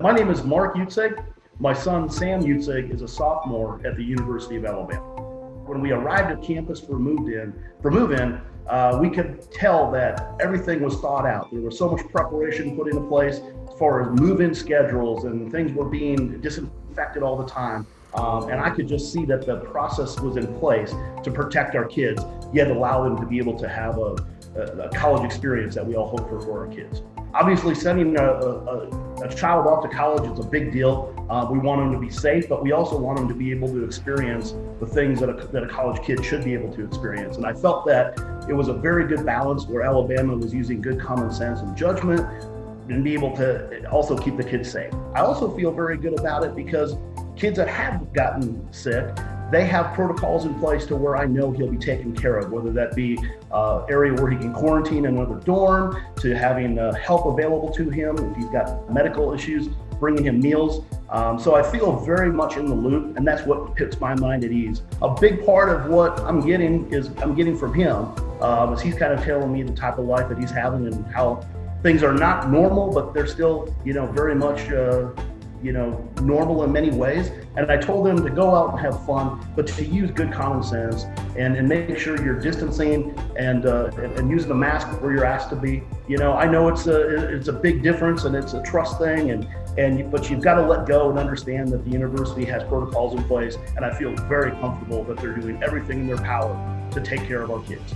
My name is Mark Utzig. My son Sam Utzig is a sophomore at the University of Alabama. When we arrived at campus for moved in, for move-in, uh, we could tell that everything was thought out. There was so much preparation put into place as far as move-in schedules and things were being disinfected all the time. Um, and I could just see that the process was in place to protect our kids, yet allow them to be able to have a, a, college experience that we all hope for for our kids. Obviously, sending a, a, a child off to college is a big deal. Uh, we want them to be safe, but we also want them to be able to experience the things that a, that a college kid should be able to experience. And I felt that it was a very good balance where Alabama was using good common sense and judgment and be able to also keep the kids safe. I also feel very good about it because kids that have gotten sick they have protocols in place to where I know he'll be taken care of, whether that be uh, area where he can quarantine in another dorm, to having uh, help available to him if he's got medical issues, bringing him meals. Um, so I feel very much in the loop, and that's what puts my mind at ease. A big part of what I'm getting is I'm getting from him, um, is he's kind of telling me the type of life that he's having and how things are not normal, but they're still, you know, very much uh, you know, normal in many ways. And I told them to go out and have fun, but to use good common sense and, and make sure you're distancing and, uh, and, and using the mask where you're asked to be. You know, I know it's a, it's a big difference and it's a trust thing and, and, but you've got to let go and understand that the university has protocols in place. And I feel very comfortable that they're doing everything in their power to take care of our kids.